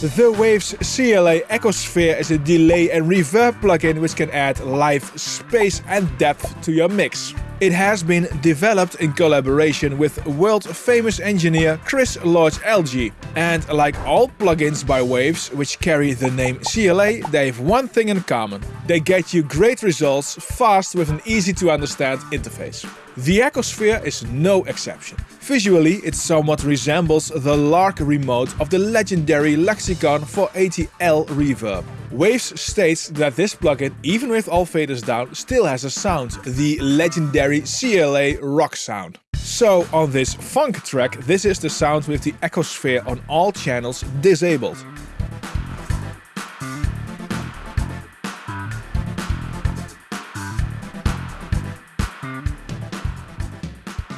The Waves CLA Echosphere is a delay and reverb plugin which can add live space and depth to your mix. It has been developed in collaboration with world-famous engineer Chris Lord-Alge. And like all plugins by Waves, which carry the name CLA, they have one thing in common. They get you great results fast with an easy-to-understand interface. The Echosphere is no exception. Visually, it somewhat resembles the LARC remote of the legendary Lexicon 480L reverb. Waves states that this plugin, even with all faders down, still has a sound, the legendary CLA rock sound. So on this funk track, this is the sound with the Echosphere on all channels disabled.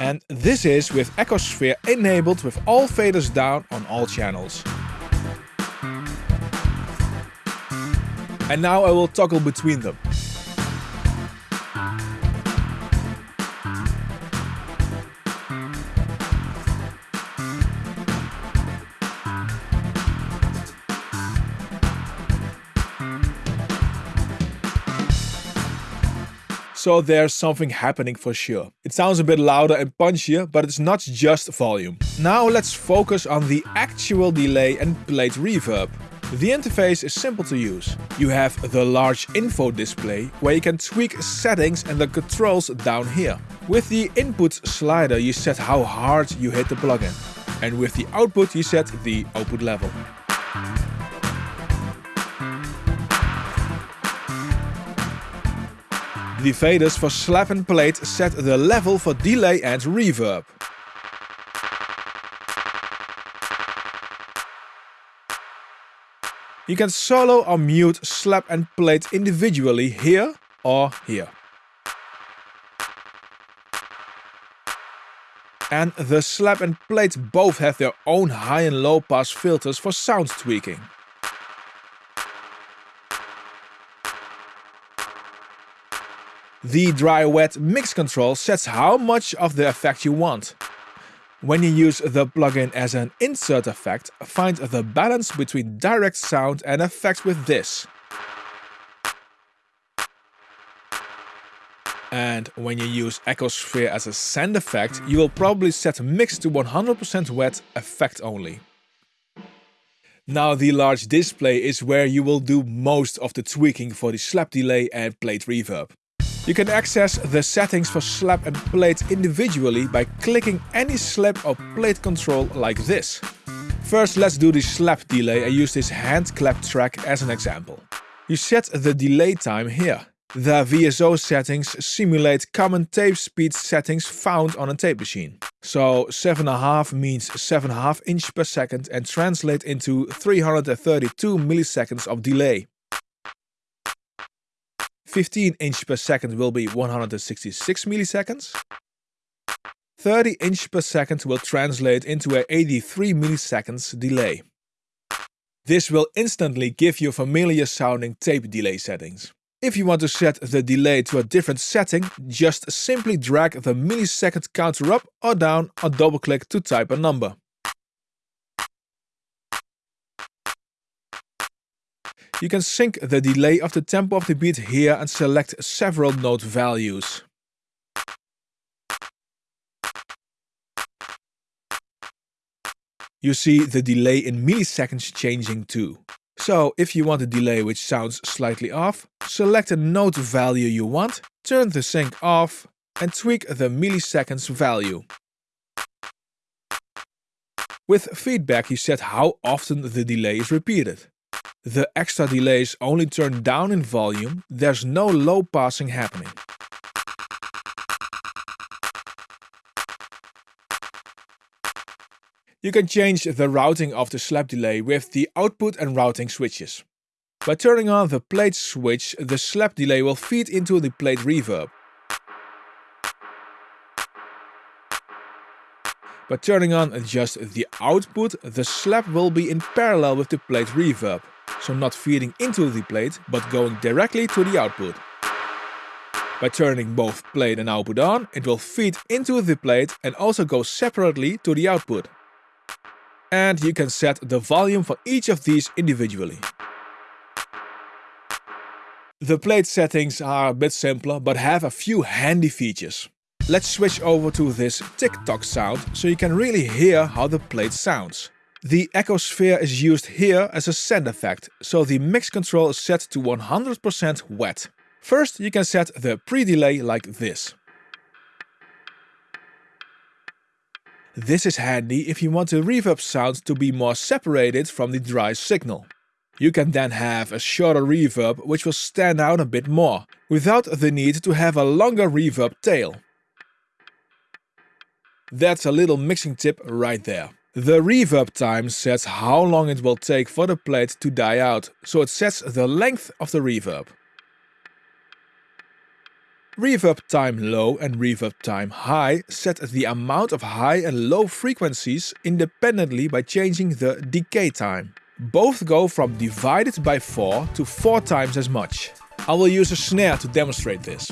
And this is with Echosphere enabled with all faders down on all channels. And now I will toggle between them. So there's something happening for sure. It sounds a bit louder and punchier, but it's not just volume. Now let's focus on the actual delay and plate reverb. The interface is simple to use. You have the large info display where you can tweak settings and the controls down here. With the input slider you set how hard you hit the plugin. And with the output you set the output level. The faders for slap and plate set the level for delay and reverb. You can solo or mute slap and plate individually here or here. And the slap and plate both have their own high and low pass filters for sound tweaking. The dry-wet mix control sets how much of the effect you want. When you use the plugin as an insert effect, find the balance between direct sound and effects with this. And when you use Echosphere as a send effect, you will probably set mix to 100% wet effect only. Now the large display is where you will do most of the tweaking for the slap delay and plate reverb. You can access the settings for slap and plate individually by clicking any slap or plate control like this. First let's do the slap delay and use this hand clap track as an example. You set the delay time here. The VSO settings simulate common tape speed settings found on a tape machine. So 7.5 means 7.5 inch per second and translate into 332 milliseconds of delay. 15 inch per second will be 166 milliseconds. 30 inch per second will translate into a 83 milliseconds delay. This will instantly give you familiar sounding tape delay settings. If you want to set the delay to a different setting, just simply drag the millisecond counter up or down or double click to type a number. You can sync the delay of the tempo of the beat here and select several note values. You see the delay in milliseconds changing too. So if you want a delay which sounds slightly off, select a note value you want, turn the sync off and tweak the milliseconds value. With feedback you set how often the delay is repeated. The extra delay is only turned down in volume, there's no low passing happening. You can change the routing of the slap delay with the output and routing switches. By turning on the plate switch, the slap delay will feed into the plate reverb. By turning on just the output, the slap will be in parallel with the plate reverb so not feeding into the plate, but going directly to the output. By turning both plate and output on, it will feed into the plate and also go separately to the output. And you can set the volume for each of these individually. The plate settings are a bit simpler, but have a few handy features. Let's switch over to this tick-tock sound, so you can really hear how the plate sounds. The Echosphere is used here as a send effect, so the mix control is set to 100% wet. First you can set the pre-delay like this. This is handy if you want the reverb sound to be more separated from the dry signal. You can then have a shorter reverb which will stand out a bit more, without the need to have a longer reverb tail. That's a little mixing tip right there. The reverb time sets how long it will take for the plate to die out, so it sets the length of the reverb. Reverb time low and reverb time high set the amount of high and low frequencies independently by changing the decay time. Both go from divided by 4 to 4 times as much. I will use a snare to demonstrate this.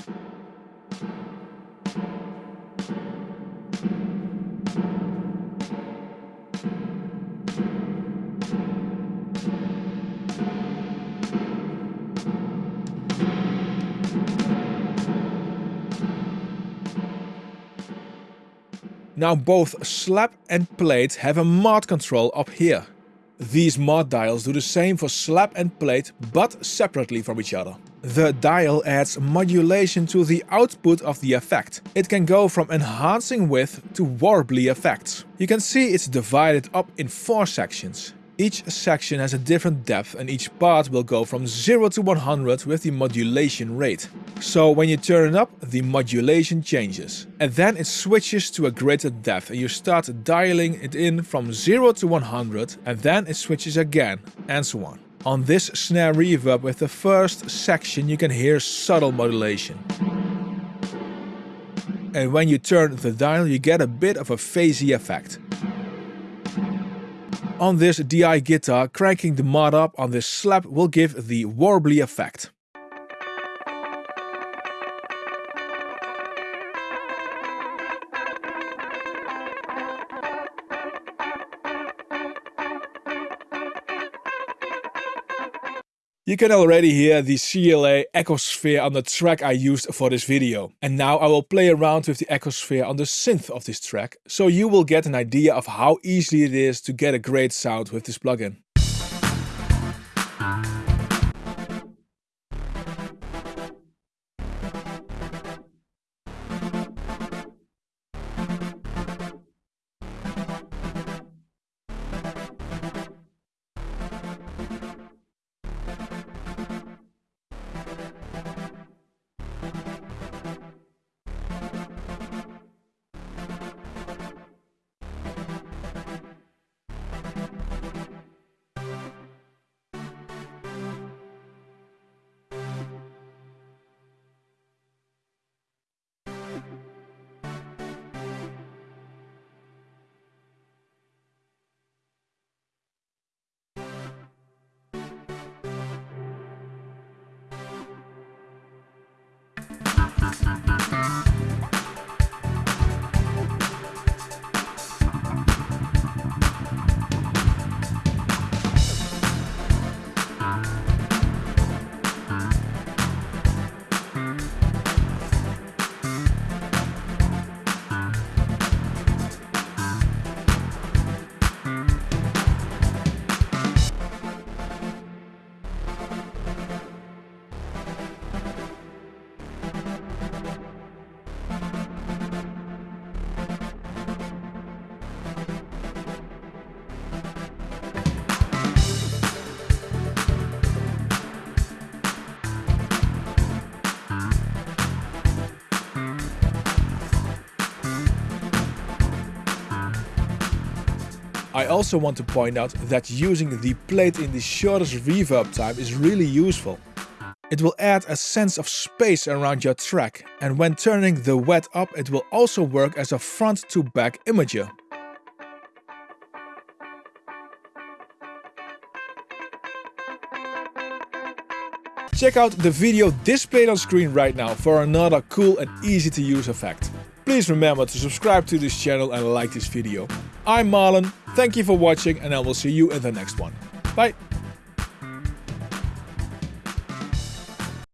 Now both slap and plate have a mod control up here. These mod dials do the same for slap and plate, but separately from each other. The dial adds modulation to the output of the effect. It can go from enhancing width to warbly effects. You can see it's divided up in four sections. Each section has a different depth and each part will go from 0 to 100 with the modulation rate. So when you turn it up, the modulation changes. And then it switches to a greater depth and you start dialing it in from 0 to 100 and then it switches again and so on. On this snare reverb with the first section you can hear subtle modulation. And when you turn the dial you get a bit of a phasey effect. On this DI guitar, cranking the mod up on this slap will give the warbly effect. You can already hear the CLA Echosphere on the track I used for this video. And now I will play around with the Echosphere on the synth of this track, so you will get an idea of how easy it is to get a great sound with this plugin. I also want to point out that using the plate in the shortest reverb time is really useful. It will add a sense of space around your track and when turning the wet up it will also work as a front to back imager. Check out the video displayed on screen right now for another cool and easy to use effect. Please remember to subscribe to this channel and like this video. I'm Marlon, Thank you for watching and I will see you in the next one.